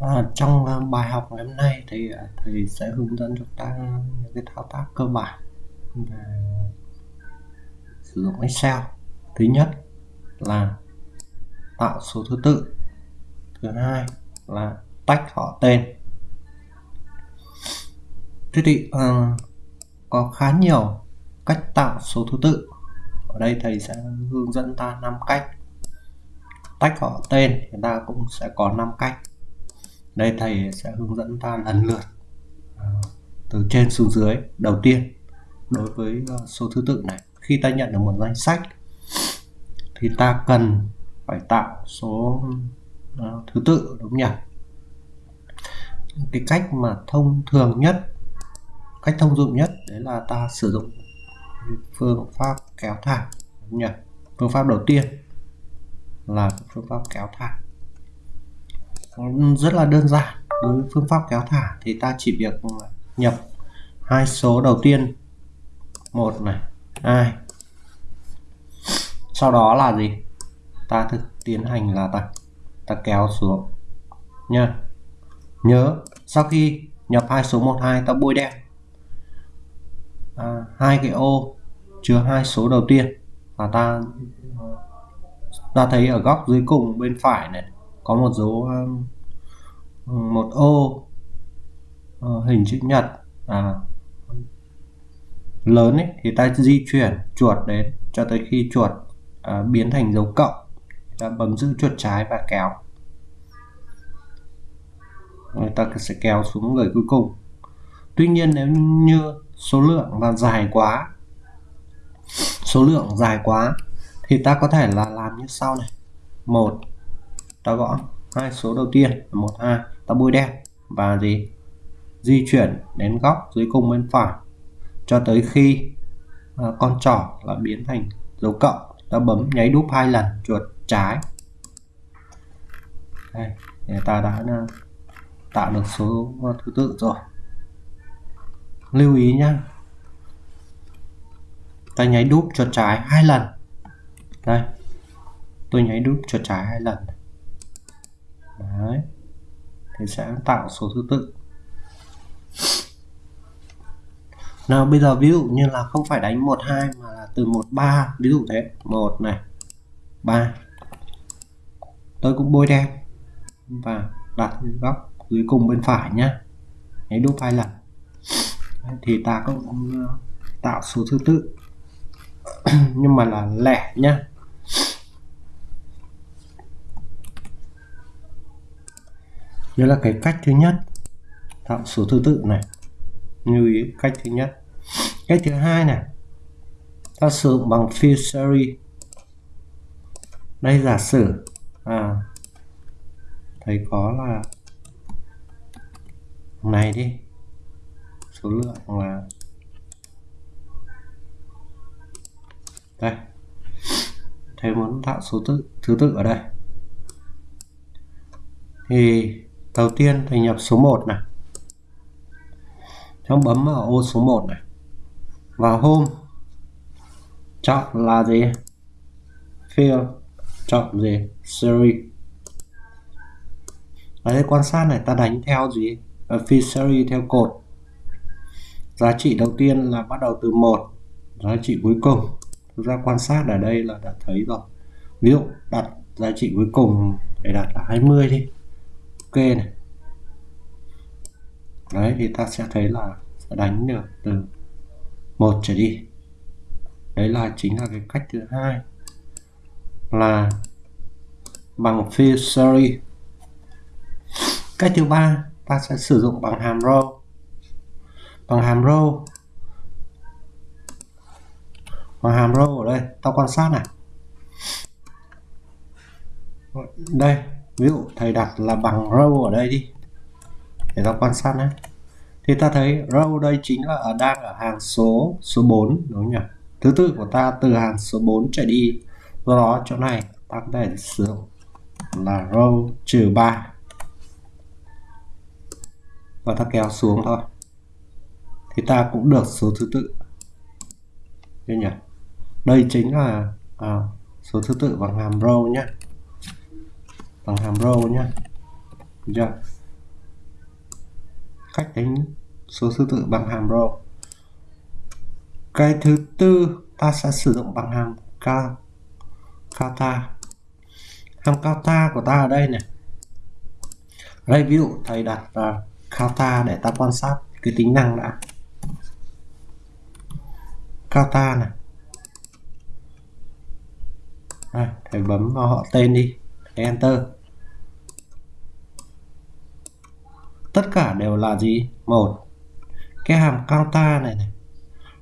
À, trong ờ, bài học ngày hôm nay thì ờ, thầy sẽ hướng dẫn chúng ta những cái thao tác cơ bản về sử dụng Excel. Thứ nhất là tạo số thứ tự. Thứ hai là tách họ tên. Thế thì à, có khá nhiều cách tạo số thứ tự. Ở đây thầy sẽ hướng dẫn ta 5 cách. Tách họ tên thì ta cũng sẽ có 5 cách đây thầy sẽ hướng dẫn ta lần lượt à, từ trên xuống dưới. Đầu tiên, đối với à, số thứ tự này, khi ta nhận được một danh sách, thì ta cần phải tạo số à, thứ tự, đúng nhỉ? Cái cách mà thông thường nhất, cách thông dụng nhất, đấy là ta sử dụng phương pháp kéo thẳng đúng nhỉ? Phương pháp đầu tiên là phương pháp kéo thẳng rất là đơn giản. Đối với phương pháp kéo thả thì ta chỉ việc nhập hai số đầu tiên. Một này hai. Sau đó là gì? Ta thực tiến hành là ta ta kéo xuống. Nha. Nhớ sau khi nhập hai số 1 2 ta bôi đen. À, hai cái ô chứa hai số đầu tiên. Và ta ta thấy ở góc dưới cùng bên phải này có một dấu um, một ô ờ, hình chữ nhật à, lớn ấy, thì ta di chuyển chuột đến cho tới khi chuột à, biến thành dấu cộng. Ta bấm giữ chuột trái và kéo. Người ta sẽ kéo xuống người cuối cùng. Tuy nhiên nếu như số lượng là dài quá số lượng dài quá thì ta có thể là làm như sau này. Một ta gõ. Hai số đầu tiên là một hai ta bôi đen. Và gì? Di chuyển đến góc dưới cùng bên phải. Cho tới khi à, con trỏ là biến thành dấu cộng. Ta bấm nháy đúp hai lần chuột trái. Đây để ta đã à, tạo được số à, thứ tự rồi. Lưu ý nhá. Ta nháy đúp chuột trái hai lần. Đây tôi nháy đúp chuột trái hai lần đấy. Thì sẽ tạo số thứ tự. Nào, bây giờ ví dụ như là không phải đánh 1 2 mà là từ 1 3 ví dụ thế. 1 này 3 tôi cũng bôi đen và đặt góc, dưới cùng bên phải nhá. Đấy đúc hai lần. Thì ta cũng ờ, tạo số thứ tự. Nhưng mà là lẻ nhá. Đây là cái cách thứ nhất. Tạo số thứ tự này. Lưu ý, cách thứ nhất. Cách thứ hai này. Ta sử dụng bằng field series đây, giả sử à thấy có là này đi. Số lượng là đây. Thầy muốn tạo số tự, thứ tự ở đây. Thì đầu tiên thì nhập số 1 này. Cháu bấm vào ô số 1 này. Vào hôm chọn là gì? Field chọn gì? Series. Ở đây quan sát này, ta đánh theo gì? Ở field series theo cột. Giá trị đầu tiên là bắt đầu từ 1 giá trị cuối cùng. Thực ra quan sát ở đây là đã thấy rồi. Ví dụ đặt giá trị cuối cùng để đặt là 20 đi ok này. Đấy, thì ta sẽ thấy là sẽ đánh được từ một trở đi. Đấy là chính là cái cách thứ hai là bằng phi series cách thứ ba, ta sẽ sử dụng bằng hàm row. Bằng hàm row. Bằng hàm row ở đây, ta quan sát này. Đây ví dụ thầy đặt là bằng row ở đây đi để ta quan sát nhé thì ta thấy row đây chính là ở đang ở hàng số số 4 đúng không nhỉ? Thứ tự của ta từ hàng số 4 trở đi. Do đó chỗ này ta có thể sử dụng là row trừ 3 và ta kéo xuống thôi. Thì ta cũng được số thứ tự. Đúng nhỉ? Đây chính là à, số thứ tự bằng hàm row nhé bằng hàm row nhé chưa? Cách tính số thứ tự bằng hàm row cái thứ tư ta sẽ sử dụng bằng hàm cao cao ta. Hàm cao ta của ta ở đây này. Đây ví dụ thầy đặt uh, cao ta để ta quan sát cái tính năng đã. Cao ta này. Đây, thầy bấm vào họ tên đi. Thầy enter. Tất cả đều là gì? Một, cái hàm cao ta này này,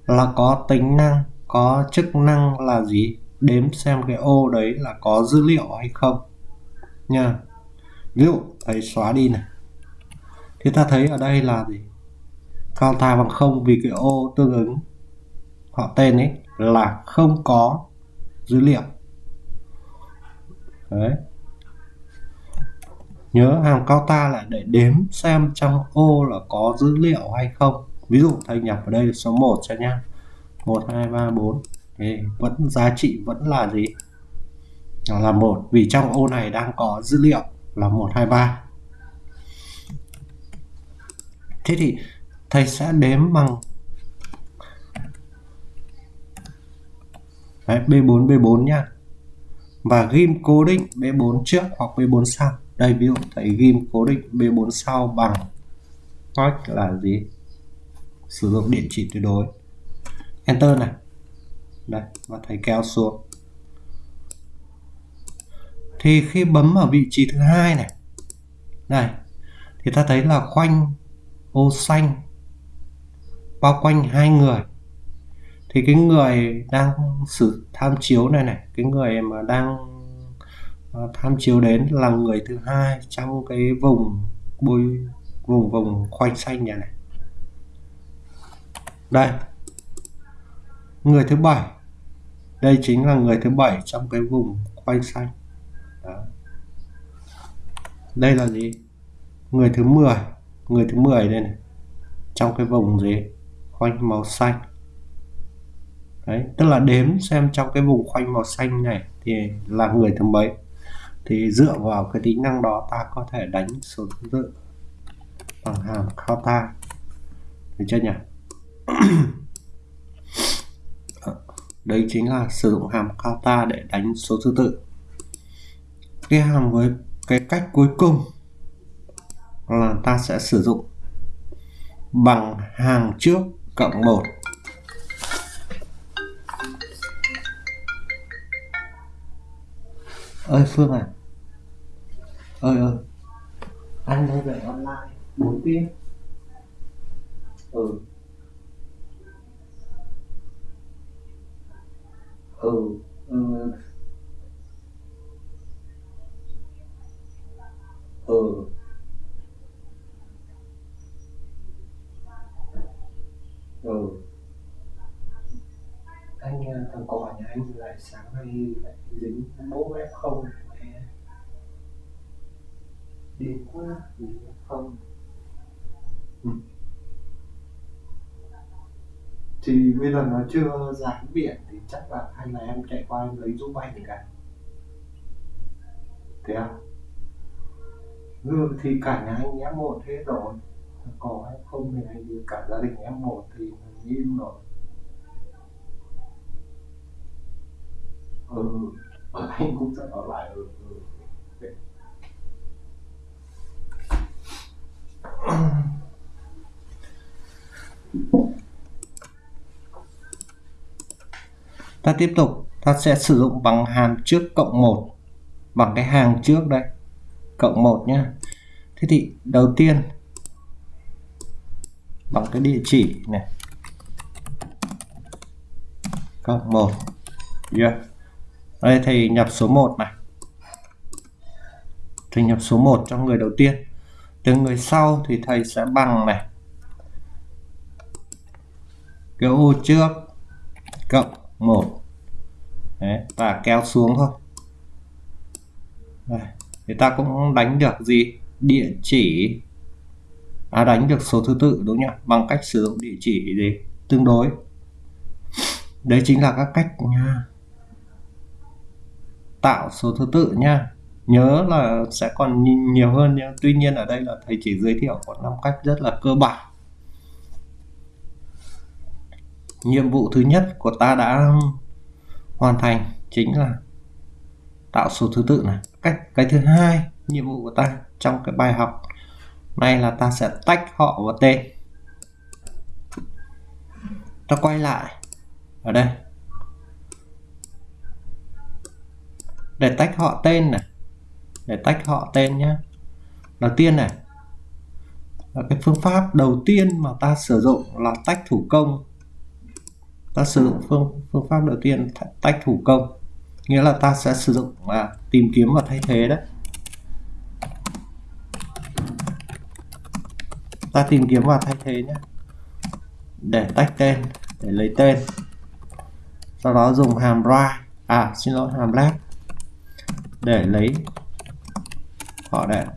là có tính năng, có chức năng là gì? Đếm xem cái ô đấy là có dữ liệu hay không. Nha. Ví dụ thấy xóa đi này. Thì ta thấy ở đây là gì? Cao ta bằng không vì cái ô tương ứng họ tên ấy là không có dữ liệu. Đấy nhớ hàm cao ta là để đếm xem trong ô là có dữ liệu hay không. Ví dụ thầy nhập ở đây số 1 cho nhá. 1 2 3 4 thì vẫn giá trị vẫn là gì? Là một vì trong ô này đang có dữ liệu. Là 123 thế thì thầy sẽ đếm bằng Đấy, B4 B4 nha và ghim cố định B4 trước hoặc B4 sau đây, ví dụ, thầy ghim cố định B4 sau bằng cách là gì? Sử dụng địa chỉ tuyệt đối. Enter này. Đây, và thầy kéo xuống. Thì khi bấm ở vị trí thứ hai này này, thì ta thấy là khoanh, ô xanh, bao quanh hai người. Thì cái người đang sử tham chiếu này này, cái người mà đang Ờ, tham chiếu đến là người thứ hai trong cái vùng bôi, vùng vùng khoanh xanh nhà này. Đây. Người thứ bảy. Đây chính là người thứ bảy trong cái vùng khoanh xanh. Đó. đây là gì? Người thứ 10 người thứ 10 đây này. Trong cái vùng gì? Khoanh màu xanh. Đấy, tức là đếm xem trong cái vùng khoanh màu xanh này thì là người thứ mấy thì dựa vào cái tính năng đó ta có thể đánh số thứ tự bằng hàm counta được chưa nhỉ? Đấy chính là sử dụng hàm counta để đánh số thứ tự. Cái hàm với cái cách cuối cùng là ta sẽ sử dụng bằng hàng trước cộng 1 ơi, Phương à ơi ơi anh đang dạy online. Bốn tiếng. Ừ. Ừ ừ. Ừ. Ừ. Anh thằng cò nhà anh lại sáng nay lại dính bố f không? mẹ đi qua thì không. Ừ. thì bây giờ nó chưa giải biển thì chắc là hay là em chạy qua em lấy giúp anh thì cả thế à? Ừ, thì cả nhà anh em một thế rồi. Có hay không thì anh cả gia đình em một thì im rồi. Ừ anh cũng sẽ ở lại ừ, ừ. ta tiếp tục. Ta sẽ sử dụng bằng hàm trước cộng 1 bằng cái hàng trước đây, cộng 1 nhá. Thế thì đầu tiên, bằng cái địa chỉ này. Cộng 1 yeah. đây, thầy nhập số 1 này. Thầy nhập số 1 cho người đầu tiên từ người sau thì thầy sẽ bằng này. Cái ô trước cộng 1 Đấy, và kéo xuống thôi. Đây, thì ta cũng đánh được gì? Địa chỉ. À, đánh được số thứ tự đúng nhỉ? Bằng cách sử dụng địa chỉ gì? Tương đối. Đấy chính là các cách nha. Tạo số thứ tự nha nhớ là sẽ còn nhiều hơn nhưng tuy nhiên ở đây là thầy chỉ giới thiệu có năm cách rất là cơ bản. Nhiệm vụ thứ nhất của ta đã hoàn thành chính là tạo số thứ tự này. Cách, cái thứ hai nhiệm vụ của ta trong cái bài học này là ta sẽ tách họ và tên. Ta quay lại ở đây. Để tách họ tên này để tách họ tên nhé đầu tiên này. Là cái phương pháp đầu tiên mà ta sử dụng là tách thủ công. Ta sử dụng phương phương pháp đầu tiên tách thủ công. Nghĩa là ta sẽ sử dụng à, tìm kiếm và thay thế đấy. Ta tìm kiếm và thay thế nhé để tách tên để lấy tên. Sau đó dùng hàm ra. À xin lỗi hàm left để lấy họ đệm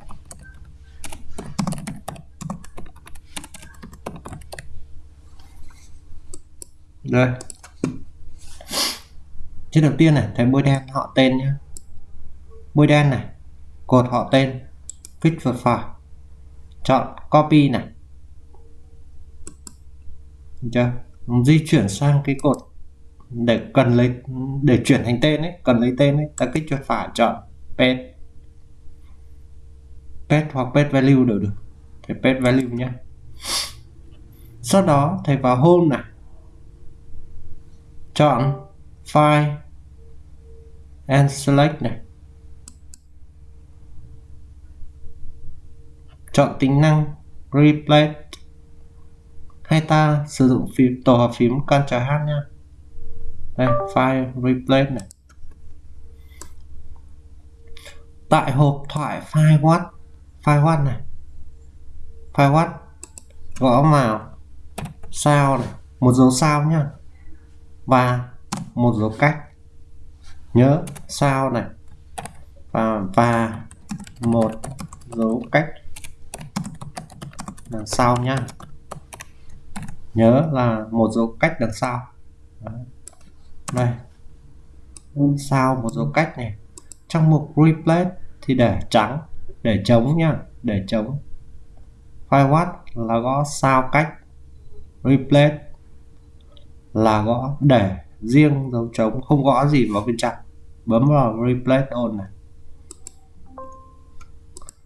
đây. Chữ đầu tiên này, thấy bôi đen họ tên nhé bôi đen này, cột họ tên click vật phải chọn copy này. Được chưa? Di chuyển sang cái cột để cần lấy, để chuyển thành tên ấy, cần lấy tên ấy, ta kích chuột phải chọn paste pet hoặc pet value đều được. Thầy pet value nhé sau đó, thầy vào home này. Chọn file and select này. Chọn tính năng replace hay ta sử dụng phím, tổ hợp phím Ctrl H nha đây, file replace này. Tại hộp thoại file what file what này. File what gõ vào. Sao này? Một dấu sao nhá. Và một dấu cách. Nhớ, sao này? Và và một dấu cách. Đằng sau nhá. Nhớ là một dấu cách đằng sau. Đây. Sao một dấu cách này? Trong mục replace thì để trắng để chống nhá, để chống. Firewall là gõ sao cách. Replace là gõ để riêng dấu trống không gõ gì vào bên trong. Bấm vào replace all này.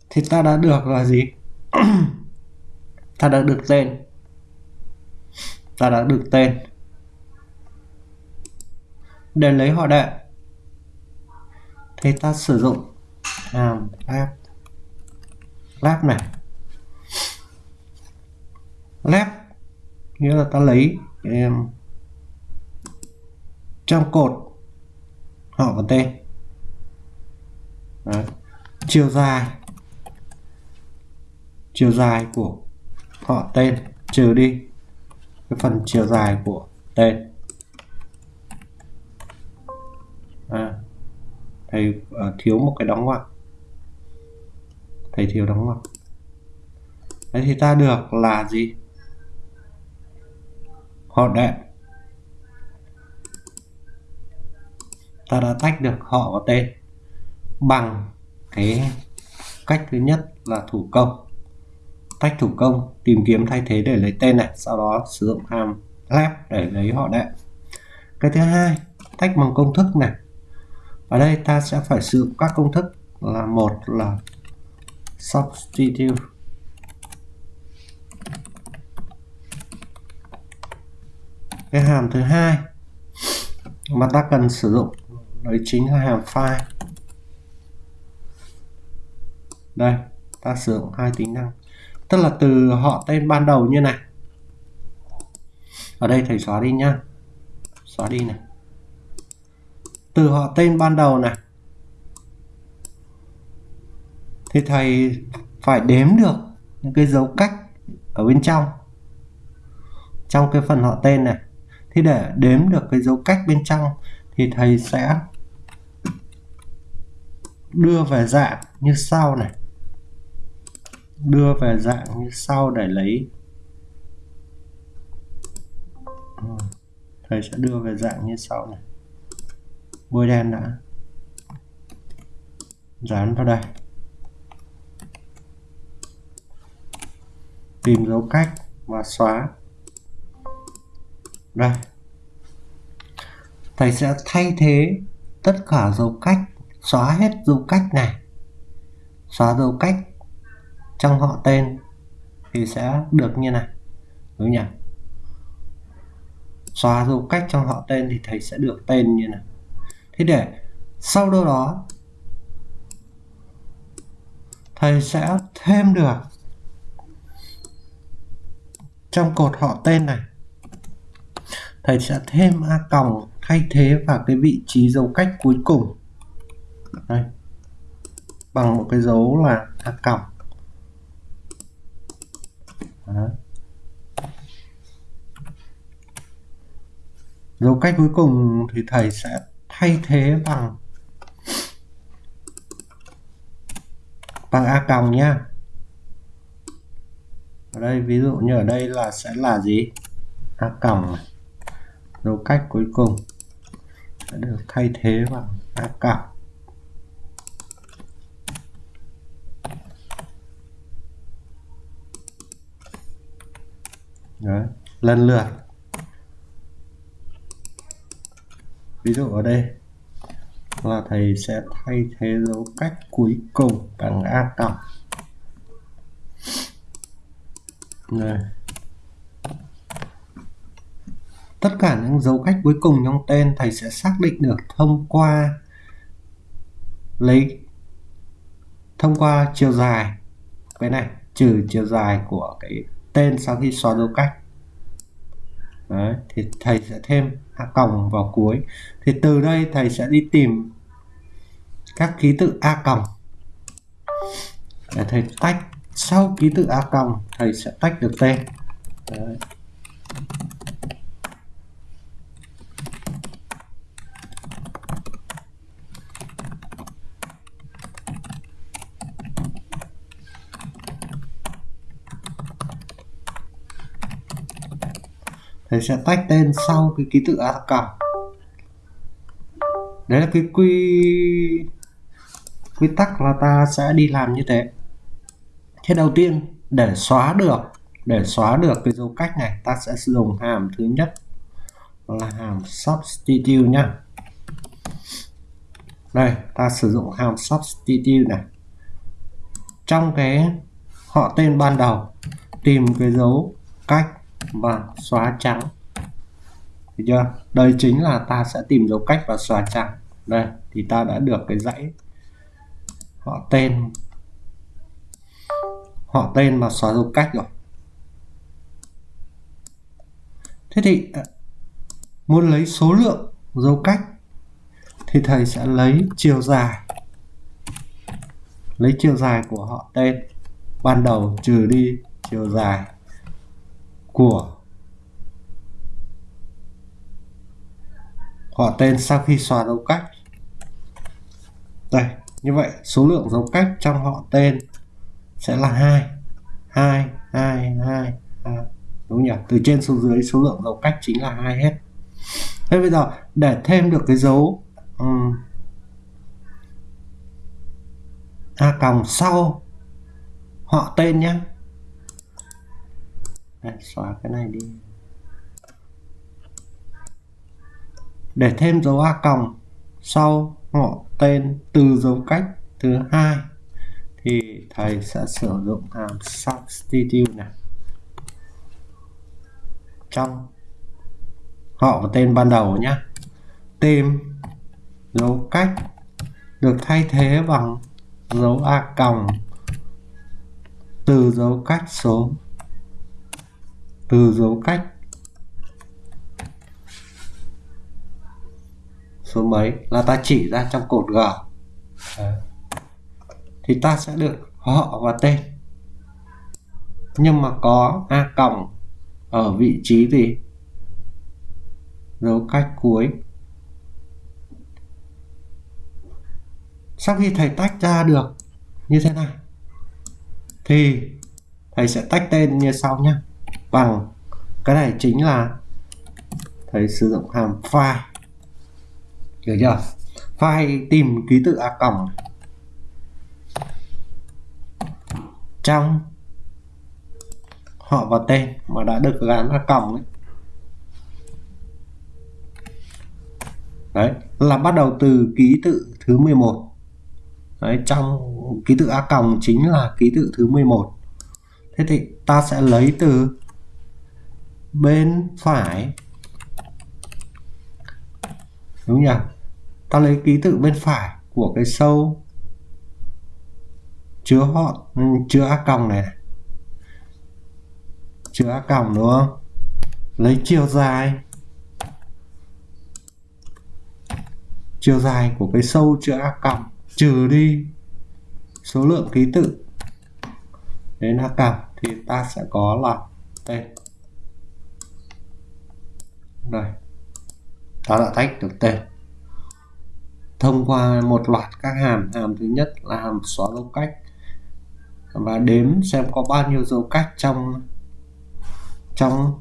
Thì ta đã được là gì? Ta đã được tên. Ta đã được tên. Để lấy họ đệ. Thì ta sử dụng hàm app lab này. Lab nghĩa là ta lấy um, trong cột họ và tên. Đấy. chiều dài. Chiều dài của họ tên trừ đi cái phần chiều dài của tên. À, thầy uh, à, thiếu một cái đóng ngoặc thầy thiếu đóng ngoặc đấy thì ta được là gì? Họ đệm ta đã tách được họ và tên bằng cái cách thứ nhất là thủ công. Tách thủ công, tìm kiếm thay thế để lấy tên này, sau đó sử dụng hàm left để lấy họ đệm cái thứ hai, tách bằng công thức này. Ở đây ta sẽ phải sử dụng các công thức là một là substitute. Cái hàm thứ hai. Mà ta cần sử dụng đấy chính là hàm file. Đây, ta sử dụng hai tính năng. Tức là từ họ tên ban đầu như này. Ở đây thầy xóa đi nhá. Xóa đi này. Từ họ tên ban đầu này. Thì thầy phải đếm được những cái dấu cách ở bên trong. Trong cái phần họ tên này. Thì để đếm được cái dấu cách bên trong thì thầy sẽ đưa về dạng như sau này. Đưa về dạng như sau để lấy. Thầy sẽ đưa về dạng như sau này. Bôi đen đã. Dán vào đây. Tìm dấu cách và xóa. Đây. Thầy sẽ thay thế tất cả dấu cách, xóa hết dấu cách này. Xóa dấu cách trong họ tên thì sẽ được như này. Đúng nhỉ? Xóa dấu cách trong họ tên thì thầy sẽ được tên như này. Thế để sau đó đó, thầy sẽ thêm được trong cột họ tên này, thầy sẽ thêm a còng thay thế vào cái vị trí dấu cách cuối cùng. Đây. Bằng một cái dấu là a còng. Đó. dấu cách cuối cùng thì thầy sẽ thay thế bằng bằng a còng nhá ở đây ví dụ như ở đây là sẽ là gì? A còng dấu cách cuối cùng. Sẽ được thay thế bằng a còng. Đấy, lần lượt. Ví dụ ở đây là thầy sẽ thay thế dấu cách cuối cùng bằng a cộng Đây. tất cả những dấu cách cuối cùng trong tên thầy sẽ xác định được thông qua lấy thông qua chiều dài. Cái này trừ chiều dài của cái tên sau khi xóa dấu cách. Đấy, thì thầy sẽ thêm a còng vào cuối. Thì từ đây thầy sẽ đi tìm các ký tự a còng. Để thầy tách sau ký tự a còng thầy sẽ tách được tên. Đấy. thầy sẽ tách tên sau cái ký tự a còng đấy là cái quy quy tắc là ta sẽ đi làm như thế thế đầu tiên, để xóa được, để xóa được cái dấu cách này, ta sẽ sử dụng hàm thứ nhất. Là hàm substitute nhá. Đây, ta sử dụng hàm substitute này. Trong cái họ tên ban đầu, tìm cái dấu cách và xóa trắng. Được chưa? Đây chính là ta sẽ tìm dấu cách và xóa trắng. Đây, thì ta đã được cái dãy họ tên họ tên và xóa dấu cách rồi. Thế thì à, muốn lấy số lượng dấu cách thì thầy sẽ lấy chiều dài. Lấy chiều dài của họ tên. Ban đầu trừ đi chiều dài của họ tên sau khi xóa dấu cách. Đây, như vậy, số lượng dấu cách trong họ tên sẽ là hai. Hai hai hai đúng nhỉ? Từ trên xuống dưới số lượng dấu cách chính là hai hết. Thế bây giờ để thêm được cái dấu um, a còng sau họ tên nhé Đây, xóa cái này đi. Để thêm dấu a còng sau họ tên từ dấu cách thứ hai thì thầy sẽ sử dụng hàm substitute này. Trong họ và tên ban đầu nhé tìm dấu cách được thay thế bằng dấu a còng từ dấu cách số, từ dấu cách số mấy. Là ta chỉ ra trong cột G. Đấy thì ta sẽ được họ và tên. Nhưng mà có a còng ở vị trí gì? Dấu cách cuối. Sau khi thầy tách ra được như thế này, thì thầy sẽ tách tên như sau nhé bằng cái này chính là thầy sử dụng hàm file hiểu chưa? File tìm ký tự a còng trong họ và tên mà đã được gắn ra cổng ấy. đấy, là bắt đầu từ ký tự thứ 11 đấy, trong ký tự a còng chính là ký tự thứ 11 thế thì ta sẽ lấy từ bên phải. Đúng nhỉ? Ta lấy ký tự bên phải của cái sâu chứa họ, chứa a còng này chứa a còng đúng không? Lấy chiều dài. Chiều dài của cái sâu chứa a còng, trừ đi số lượng ký tự. Đến a còng thì ta sẽ có là tên đây. Ta đã tách được tên. Thông qua một loạt các hàm hàm thứ nhất là hàm xóa dấu cách và đếm xem có bao nhiêu dấu cách trong trong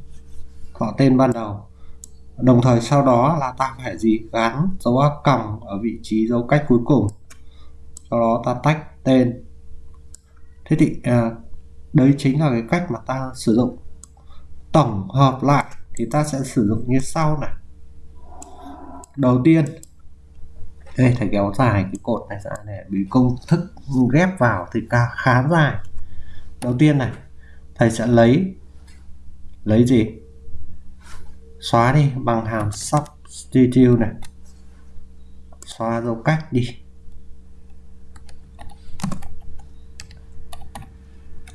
họ tên ban đầu. Đồng thời sau đó là ta phải gì gắn dấu a còng ở vị trí dấu cách cuối cùng. Sau đó ta tách tên. Thế thì à, đấy chính là cái cách mà ta sử dụng. Tổng hợp lại thì ta sẽ sử dụng như sau này. Đầu tiên Ê, thầy kéo dài cái cột này ra để bị công thức ghép vào thì ca khá dài. Đầu tiên này thầy sẽ lấy lấy gì? Xóa đi bằng hàm substitute này. Xóa dấu cách đi.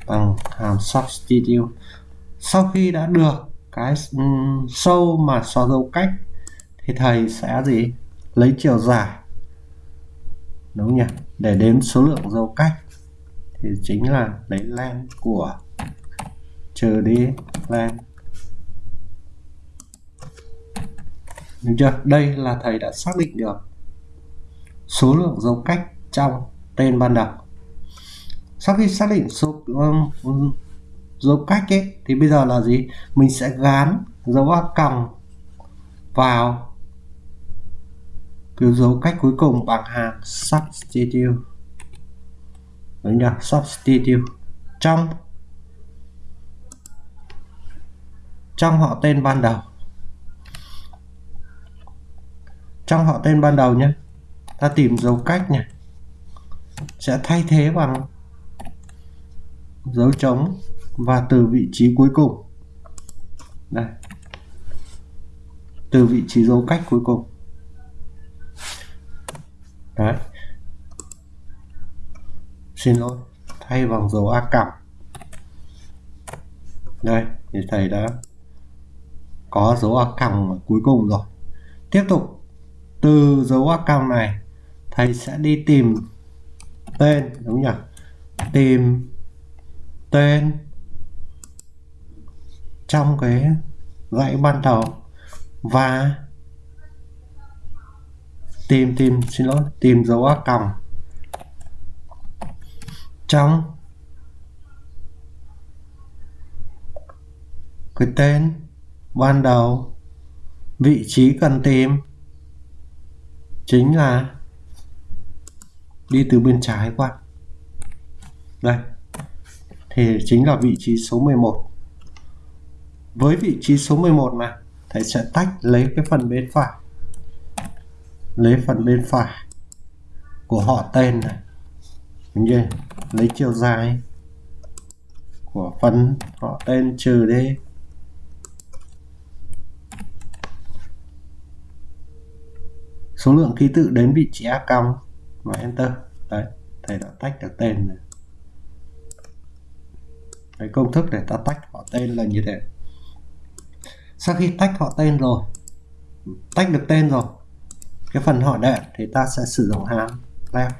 Bằng hàm substitute. Sau khi đã được cái ừ, sâu mà xóa dấu cách thì thầy sẽ gì? Lấy chiều dài đúng nhỉ để đếm số lượng dấu cách thì chính là lấy len của trừ đi len Đúng chưa? Đây là thầy đã xác định được số lượng dấu cách trong tên ban đầu. Sau khi xác định số um, dấu cách ấy thì bây giờ là gì? Mình sẽ gán dấu a còng vào cái dấu cách cuối cùng bằng hàng substitute. Đúng chưa? Substitute. Trong trong họ tên ban đầu. Trong họ tên ban đầu nhé. Ta tìm dấu cách nhỉ sẽ thay thế bằng dấu trống và từ vị trí cuối cùng. Đây. Từ vị trí dấu cách cuối cùng đấy. Xin lỗi, thay bằng dấu a cặp đây, thì thầy đã có dấu a còng cuối cùng rồi. Tiếp tục, từ dấu a còng này, thầy sẽ đi tìm tên, đúng nhỉ? Tìm tên trong cái dãy ban đầu và tìm tìm, xin lỗi, tìm dấu a còng. Trong cái tên, ban đầu, vị trí cần tìm, chính là đi từ bên trái qua đây, thì chính là vị trí số 11 với vị trí số 11 này, thầy sẽ tách lấy cái phần bên phải lấy phần bên phải của họ tên này. Đúng chưa lấy chiều dài của phần họ tên trừ đi. Số lượng ký tự đến vị trí a cong và enter. Đấy, thầy đã tách được tên này. Cái công thức để ta tách họ tên là như thế. Sau khi tách họ tên rồi, tách được tên rồi cái phần họ đệm thì ta sẽ sử dụng hàm left.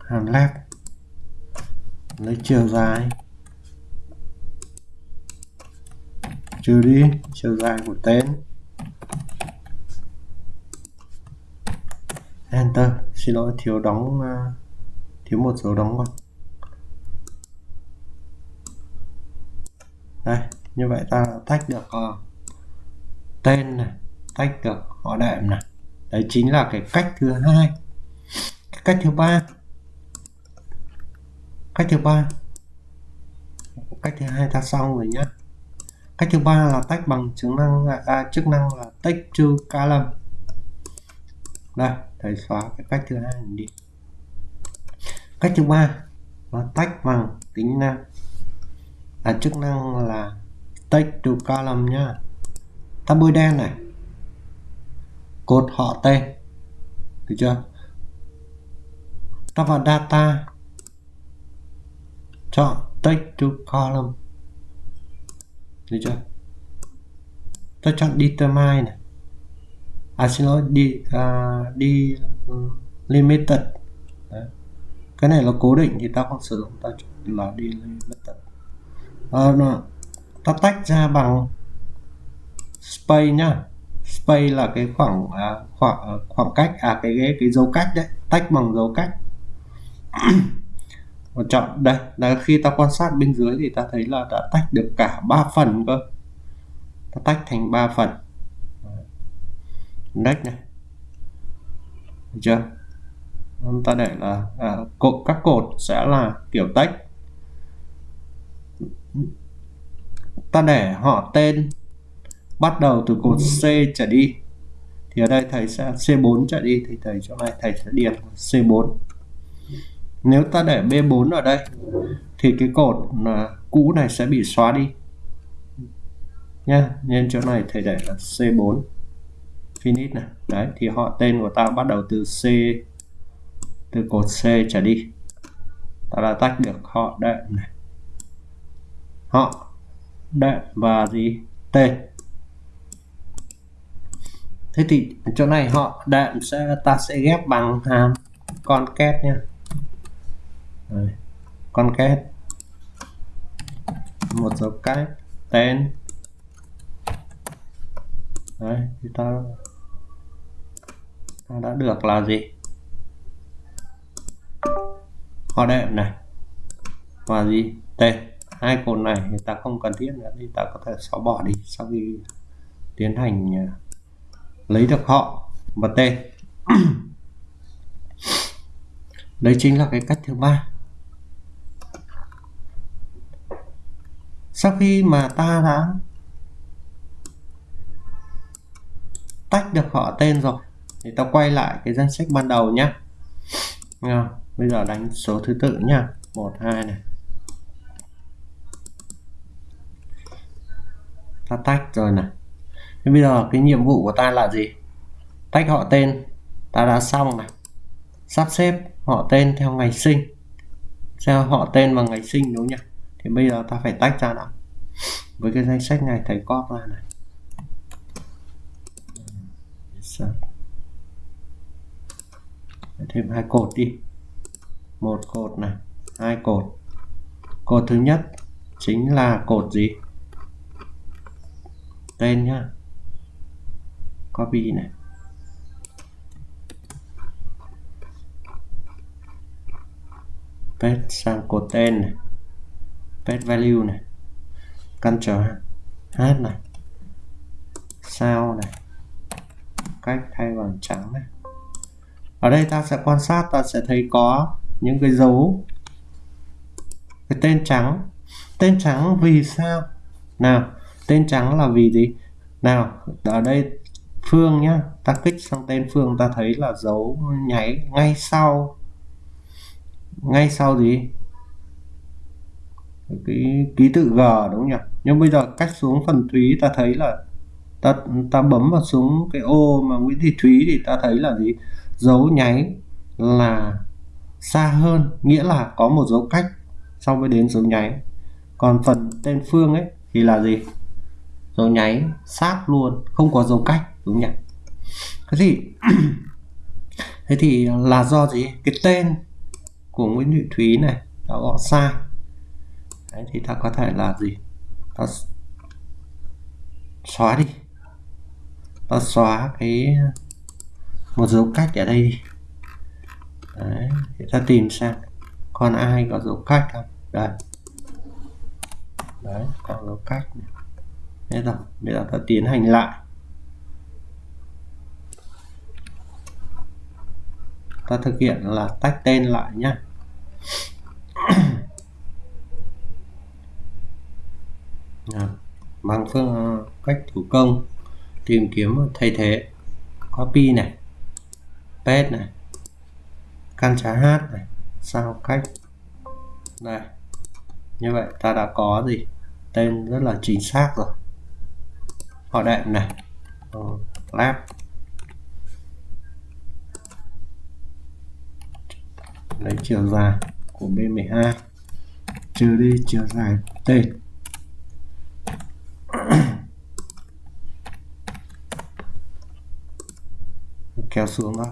Hàm left. Lấy chiều dài. Trừ đi chiều dài của tên. Enter. Xin lỗi thiếu đóng à, thiếu một dấu đóng vào đây như vậy ta tách được uh, tên này tách được họ đệm này. Đấy chính là cái cách thứ hai. Cái cách thứ ba. Cách thứ ba. Cách thứ hai ta xong rồi nhé cách thứ ba là tách bằng chức năng à, à chức năng là tách trừ column. Đây thầy xóa cái cách thứ hai đi. Cách thứ ba là tách bằng tính năng. Là chức năng là tách trừ column nhá. Ta bôi đen này cột họ tên. Được chưa? Ta vào data. Chọn text to column. Được chưa? Ta chọn determine này. À xin lỗi đi uh, đi uh, limited. Đấy. cái này là cố định thì ta không sử dụng ta chọn là đi limited. À, ta tách ra bằng space nhá space là cái khoảng à, khoảng à, khoảng cách à cái cái cái dấu cách đấy tách bằng dấu cách. Và chọn đây là khi ta quan sát bên dưới thì ta thấy là đã tách được cả ba phần cơ. Ta tách thành ba phần. Index này. Được chưa? Ta để là à, cột các cột sẽ là kiểu tách. Ta để họ tên bắt đầu từ cột C trở đi. Thì ở đây thầy sẽ C4 trở đi thì thầy chỗ này thầy sẽ điền C4 nếu ta để B4 ở đây, thì cái cột là cũ này sẽ bị xóa đi. Nha nên chỗ này thầy để là C4 finish này. Đấy, thì họ, tên của ta bắt đầu từ C, từ cột C trở đi. Ta đã tách được họ đệm này. Họ, đệm và gì? Tên thế thì chỗ này họ đệm sẽ ta sẽ ghép bằng hàm con két nha. Con két. Một dấu cách tên. Đấy thì ta, ta đã được là gì? Họ đệm này. Và gì? Tên. Hai cột này thì ta không cần thiết nữa thì ta có thể xóa bỏ đi sau khi tiến hành à, lấy được họ và tên đấy chính là cái cách thứ ba. Sau khi mà ta đã tách được họ tên rồi, thì ta quay lại cái danh sách ban đầu nhé bây giờ đánh số thứ tự nhá. Một, hai này. Ta tách rồi này thế bây giờ cái nhiệm vụ của ta là gì? Tách họ tên. Ta đã xong này. Sắp xếp họ tên theo ngày sinh. Theo họ tên và ngày sinh đúng nhỉ? Thì bây giờ ta phải tách ra nào. Với cái danh sách này, thầy copy ra này. Thêm hai cột đi. Một cột này, hai cột. Cột thứ nhất chính là cột gì? Tên nhá copy này. Paste sang cột tên này. Paste value này. Ctrl H này. Sao này. Cách thay bằng trắng này. Ở đây ta sẽ quan sát, ta sẽ thấy có những cái dấu. Cái tên trắng. Tên trắng vì sao? Nào, tên trắng là vì gì? Nào, ở đây phương nhá. Ta kích sang tên phương, ta thấy là dấu nháy ngay sau. Ngay sau gì? Cái ký tự G, đúng nhỉ? Nhưng bây giờ cách xuống phần Thúy ta thấy là ta ta bấm vào xuống cái ô mà Nguyễn Thị Thúy thì ta thấy là gì? Dấu nháy là xa hơn, nghĩa là có một dấu cách. So với đến dấu nháy. Còn phần tên Phương ấy thì là gì? Dấu nháy sát luôn, không có dấu cách đúng nhỉ? Thế thì thế thì là do gì? Cái tên của Nguyễn Thị Thúy này đã gọi sai. Đấy, thì ta có thể là gì? Ta xóa đi. Ta xóa cái một dấu cách ở đây đi. Đấy, thì ta tìm xem còn ai có dấu cách không? Đây. Đấy còn dấu cách này. Thế rồi, bây giờ ta tiến hành lại. ta thực hiện là tách tên lại nhé bằng phương, cách thủ công, tìm kiếm thay thế, copy này, paste này, căn trá hát này, sao cách. Này như vậy ta đã có gì? Tên rất là chính xác rồi. Họ đệm này, lab. Lấy chiều dài của B12 trừ đi chiều dài t. Kéo xuống đó.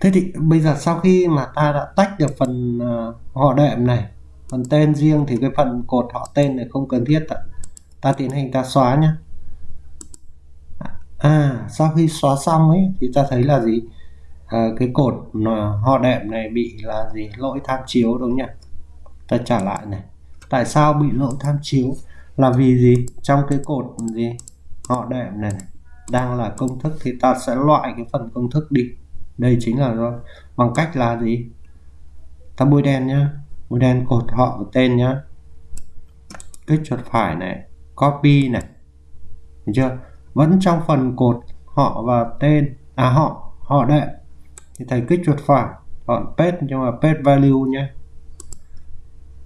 Thế thì bây giờ sau khi mà ta đã tách được phần uh, họ đệm này phần tên riêng thì cái phần cột họ tên này không cần thiết ta tiến hành ta xóa nhé à sau khi xóa xong ấy thì ta thấy là gì? À, cái cột họ đệm này bị là gì? Lỗi tham chiếu đúng nhỉ? Ta trả lại này. Tại sao bị lỗi tham chiếu? Là vì gì? Trong cái cột gì? Họ đệm này, này. Đang là công thức thì ta sẽ loại cái phần công thức đi. Đây chính là do bằng cách là gì? Ta bôi đen nhá. Bôi đen cột họ và tên nhá. Kích chuột phải này. Copy này. Được chưa? Vẫn trong phần cột họ và tên. À họ họ đệm thì thầy kích chuột phải. Chọn pet nhưng mà pet value nhé.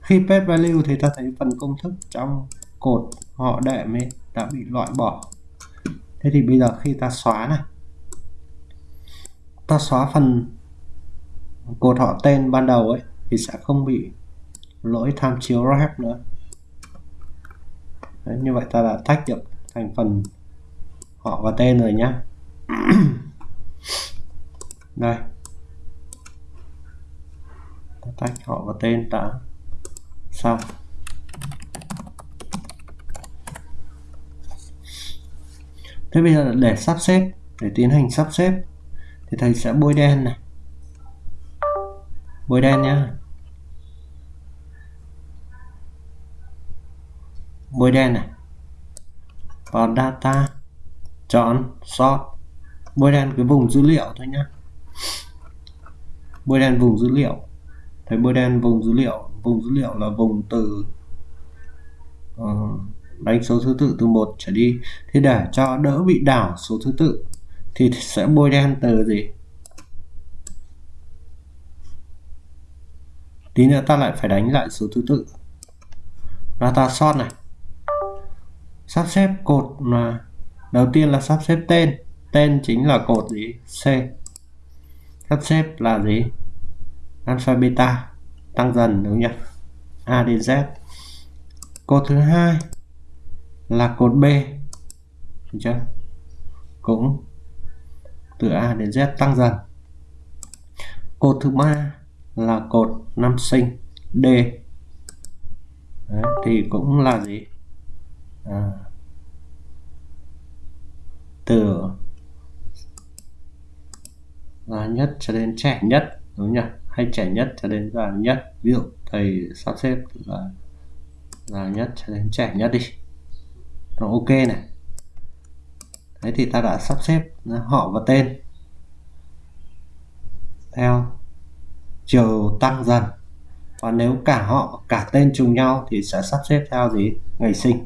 Khi pet value thì ta thấy phần công thức trong cột họ đệm ấy đã bị loại bỏ. Thế thì bây giờ khi ta xóa này ta xóa phần cột họ tên ban đầu ấy thì sẽ không bị lỗi tham chiếu ref nữa. Đấy, như vậy ta đã tách được thành phần họ và tên rồi nhé đây. Ta tách họ và tên đã xong. Thế bây giờ để sắp xếp, để tiến hành sắp xếp. Thì thầy sẽ bôi đen này. Bôi đen nhá. Bôi đen này. Vào data, chọn, sort. Bôi đen cái vùng dữ liệu thôi nhá bôi đen vùng dữ liệu. Thấy bôi đen vùng dữ liệu. Vùng dữ liệu là vùng từ uh, đánh số thứ tự từ một trở đi. Thì để cho đỡ bị đảo số thứ tự thì sẽ bôi đen từ gì? Tí nữa ta lại phải đánh lại số thứ tự. Data sort này. Sắp xếp cột là đầu tiên là sắp xếp tên. Tên chính là cột gì? C sắp xếp là gì? Alpha beta tăng dần đúng nhỉ? A đến z. Cột thứ hai là cột b đúng chưa? Cũng từ a đến z tăng dần. Cột thứ ba là cột năm sinh d. Đấy, thì cũng là gì? À, từ già nhất cho đến trẻ nhất, đúng nhỉ? Hay trẻ nhất cho đến già nhất. Ví dụ, thầy sắp xếp là già nhất cho đến trẻ nhất đi. Rồi ok này. Đấy thì ta đã sắp xếp họ và tên. Theo chiều tăng dần. Và nếu cả họ, cả tên trùng nhau thì sẽ sắp xếp theo gì? Ngày sinh.